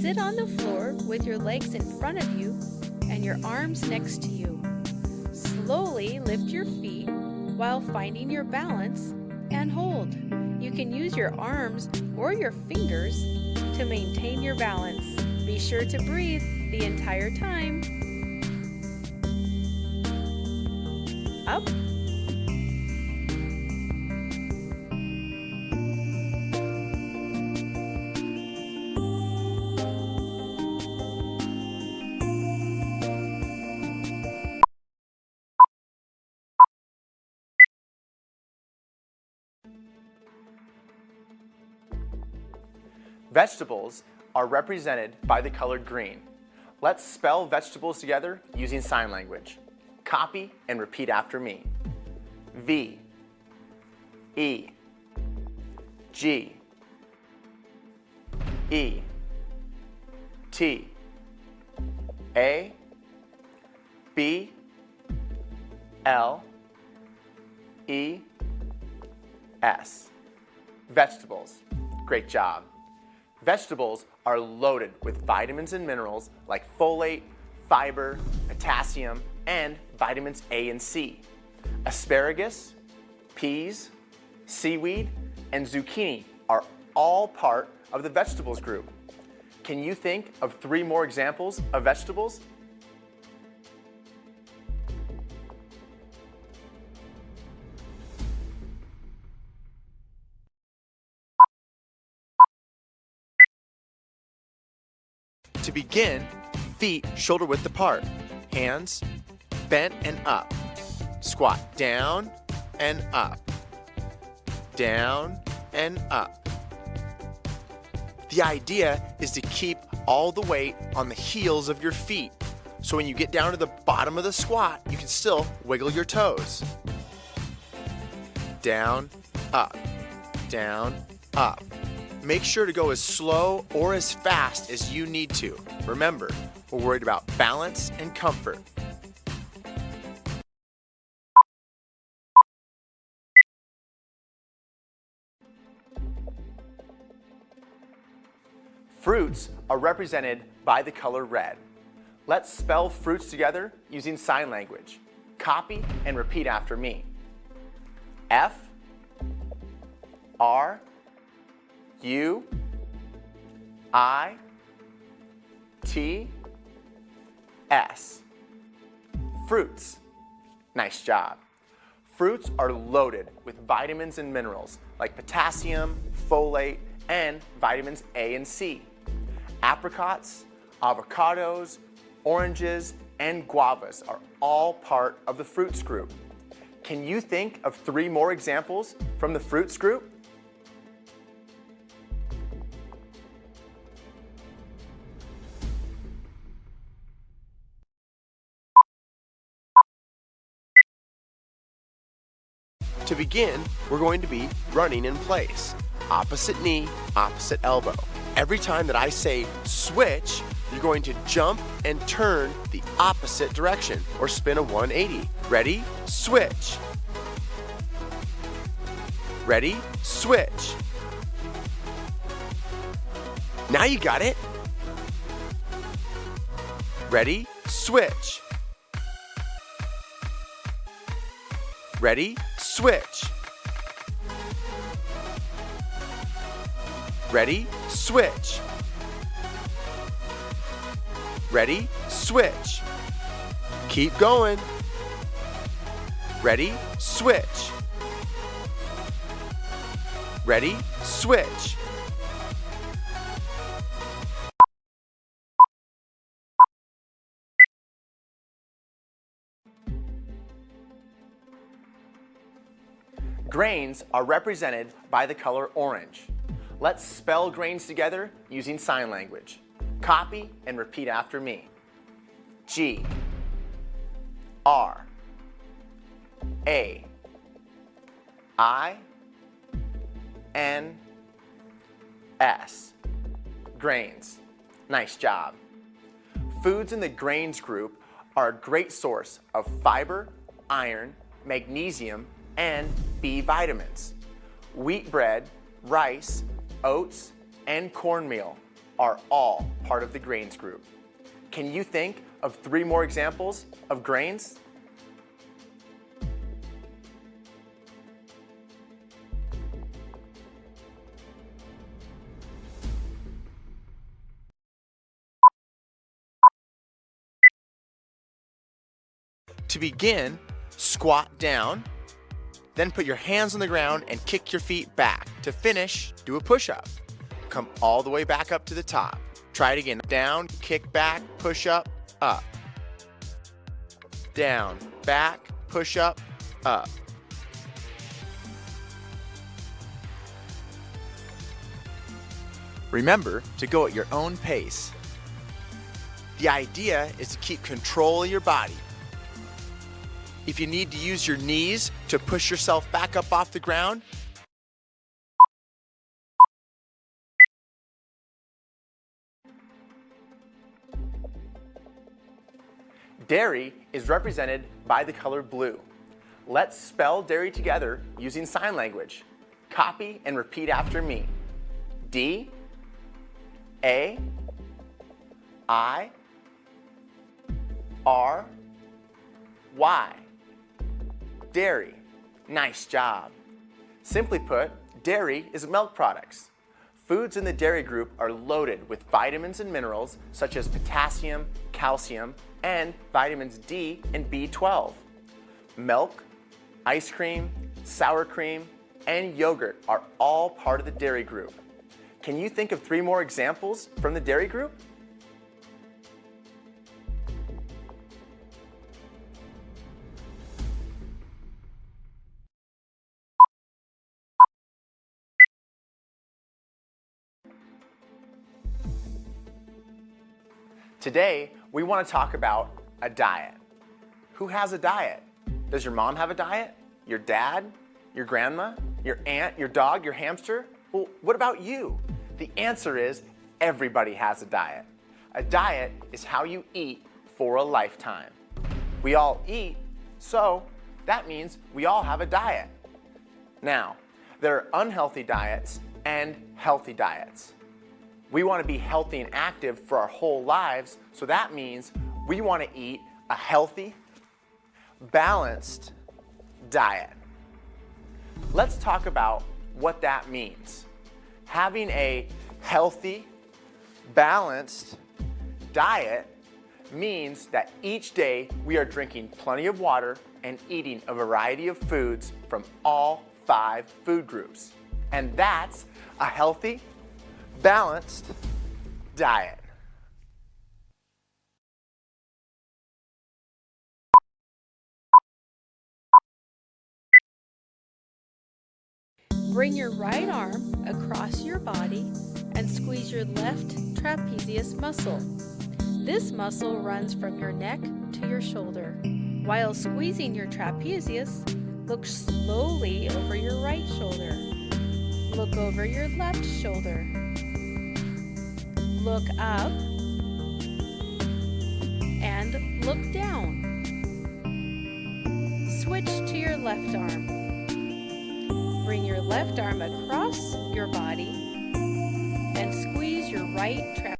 Sit on the floor with your legs in front of you and your arms next to you. Slowly lift your feet while finding your balance and hold. You can use your arms or your fingers to maintain your balance. Be sure to breathe the entire time. Up Vegetables are represented by the color green. Let's spell vegetables together using sign language. Copy and repeat after me. V E G E T A B L E S. Vegetables. Great job. Vegetables are loaded with vitamins and minerals like folate, fiber, potassium, and vitamins A and C. Asparagus, peas, seaweed, and zucchini are all part of the vegetables group. Can you think of three more examples of vegetables? To begin, feet shoulder width apart, hands bent and up. Squat down and up, down and up. The idea is to keep all the weight on the heels of your feet. So when you get down to the bottom of the squat, you can still wiggle your toes. Down, up, down, up. Make sure to go as slow or as fast as you need to. Remember, we're worried about balance and comfort. Fruits are represented by the color red. Let's spell fruits together using sign language. Copy and repeat after me. F R U I T S. Fruits. Nice job. Fruits are loaded with vitamins and minerals like potassium, folate, and vitamins A and C. Apricots, avocados, oranges, and guavas are all part of the fruits group. Can you think of three more examples from the fruits group? To begin, we're going to be running in place. Opposite knee, opposite elbow. Every time that I say switch, you're going to jump and turn the opposite direction or spin a 180. Ready? Switch. Ready? Switch. Now you got it. Ready? Switch. Ready? switch. Ready, switch. Ready, switch. Keep going. Ready, switch. Ready, switch. Grains are represented by the color orange. Let's spell grains together using sign language. Copy and repeat after me. G R A I N S Grains. Nice job. Foods in the grains group are a great source of fiber, iron, magnesium, and B vitamins. Wheat bread, rice, oats, and cornmeal are all part of the grains group. Can you think of three more examples of grains? To begin, squat down, then put your hands on the ground and kick your feet back. To finish, do a push-up. Come all the way back up to the top. Try it again. Down, kick back, push up, up. Down, back, push up, up. Remember to go at your own pace. The idea is to keep control of your body. If you need to use your knees to push yourself back up off the ground, Dairy is represented by the color blue. Let's spell dairy together using sign language. Copy and repeat after me. D, A, I, R, Y. Dairy. Nice job. Simply put, dairy is milk products. Foods in the dairy group are loaded with vitamins and minerals such as potassium, calcium, and vitamins D and B12. Milk, ice cream, sour cream, and yogurt are all part of the dairy group. Can you think of three more examples from the dairy group? Today, we want to talk about a diet. Who has a diet? Does your mom have a diet? Your dad? Your grandma? Your aunt? Your dog? Your hamster? Well, what about you? The answer is everybody has a diet. A diet is how you eat for a lifetime. We all eat, so that means we all have a diet. Now, there are unhealthy diets and healthy diets. We want to be healthy and active for our whole lives, so that means we want to eat a healthy, balanced diet. Let's talk about what that means. Having a healthy, balanced diet means that each day we are drinking plenty of water and eating a variety of foods from all five food groups. And that's a healthy, balanced diet. Bring your right arm across your body and squeeze your left trapezius muscle. This muscle runs from your neck to your shoulder. While squeezing your trapezius, look slowly over your right shoulder. Look over your left shoulder look up and look down. Switch to your left arm. Bring your left arm across your body and squeeze your right trapeze.